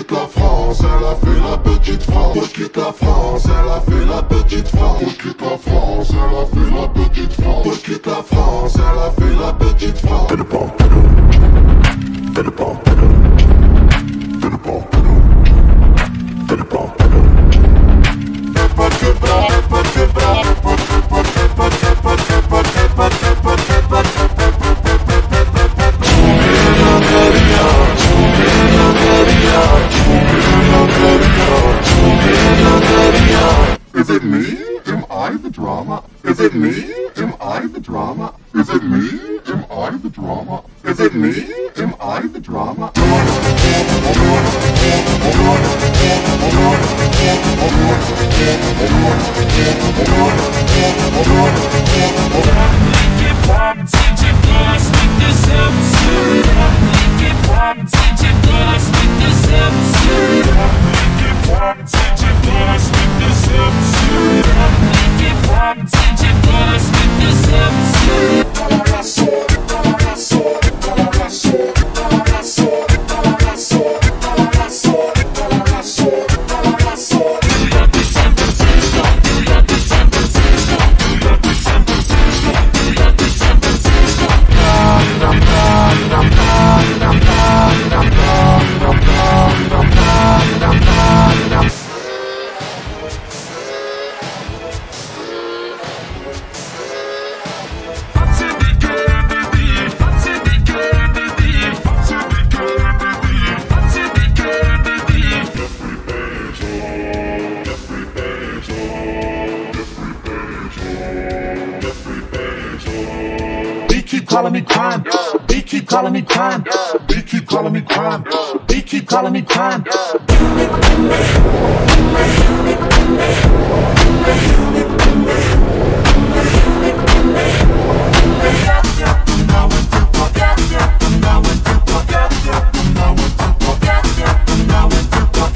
quitte la France, elle a fait la petite France. Quitte la France, elle a fait la petite France. Quitte la France, elle a fait la petite France. Quitte la France, elle a fait la petite France. Fais le pas, fais le Fais drama? Is it me? Am I the drama? Is it me? Am I the drama? Is it me? Am I the drama? calling me crime. They keep calling me crime. They keep calling me crime. They keep calling me crime.